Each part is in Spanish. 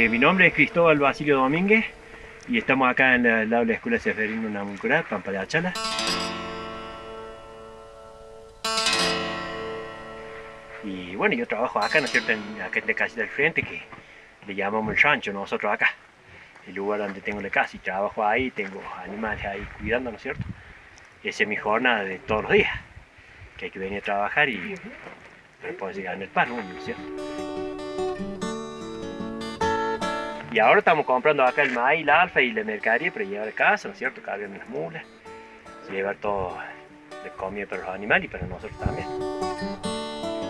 Eh, mi nombre es Cristóbal Basilio Domínguez y estamos acá en de la Escuela Seferino Namuncurá, Pampa de Achala. Y bueno, yo trabajo acá, ¿no es cierto?, en, acá en la casa del frente, que le llamamos el rancho nosotros acá. El lugar donde tengo la casa y trabajo ahí, tengo animales ahí cuidando, ¿no es cierto? Esa es mi jornada de todos los días, que hay que venir a trabajar y para poder llegar en el pan, ¿no es cierto? Y ahora estamos comprando acá el maíz, la alfa y la mercadería para llevar a casa, ¿no es cierto? Cargar las mulas, llevar todo de comida para los animales y para nosotros también.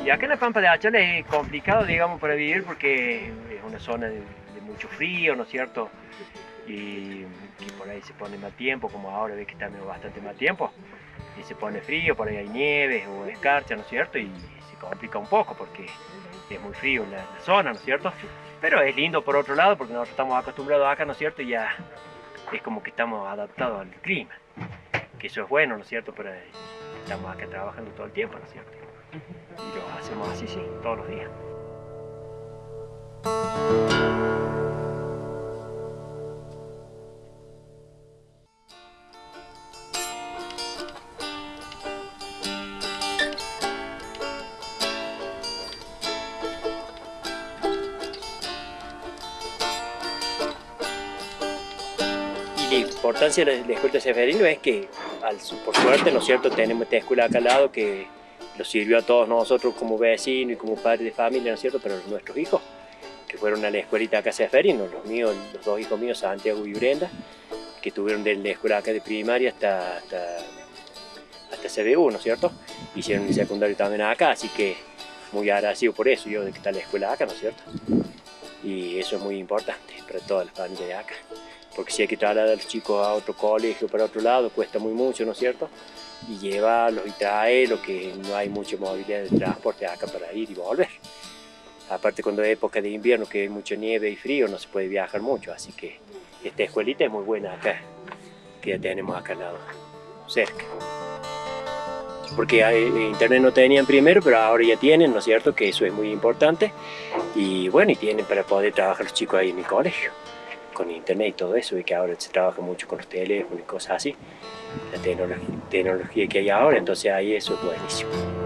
Y acá en la Pampa de Achala es complicado, digamos, para vivir porque es una zona de, de mucho frío, ¿no es cierto? Y, y, por ahí se pone mal tiempo, como ahora ve que está bastante mal tiempo, y se pone frío, por ahí hay nieve o escarcha, ¿no es cierto? Y se complica un poco porque es muy frío la, la zona, ¿no es cierto? Pero es lindo por otro lado porque nosotros estamos acostumbrados acá, ¿no es cierto? Y ya es como que estamos adaptados al clima. Que eso es bueno, ¿no es cierto? Pero estamos acá trabajando todo el tiempo, ¿no es cierto? Y lo hacemos así, sí, todos los días. La importancia de la escuela Seferino es que, por suerte, ¿no es cierto?, tenemos esta escuela acá al lado que nos sirvió a todos nosotros como vecinos y como padres de familia, ¿no es cierto?, pero nuestros hijos, que fueron a la escuelita acá Seferino, los míos, los dos hijos míos, Santiago y Brenda, que tuvieron de la escuela acá de primaria hasta, hasta, hasta CBU, ¿no es cierto?, hicieron el secundario también acá, así que muy agradecido por eso, yo de que está la escuela acá, ¿no es cierto?, y eso es muy importante para todas las familias de acá porque si hay que trasladar a los chicos a otro colegio, para otro lado, cuesta muy mucho, ¿no es cierto? Y llevarlos y traerlos, que no hay mucha movilidad de transporte acá para ir y volver. Aparte cuando es época de invierno, que hay mucha nieve y frío, no se puede viajar mucho, así que esta escuelita es muy buena acá, que ya tenemos acá al lado, cerca. Porque internet no tenían primero, pero ahora ya tienen, ¿no es cierto? Que eso es muy importante. Y bueno, y tienen para poder trabajar los chicos ahí en el colegio con internet y todo eso, y que ahora se trabaja mucho con los teléfonos y cosas así, la tecnología, tecnología que hay ahora, entonces ahí eso es buenísimo.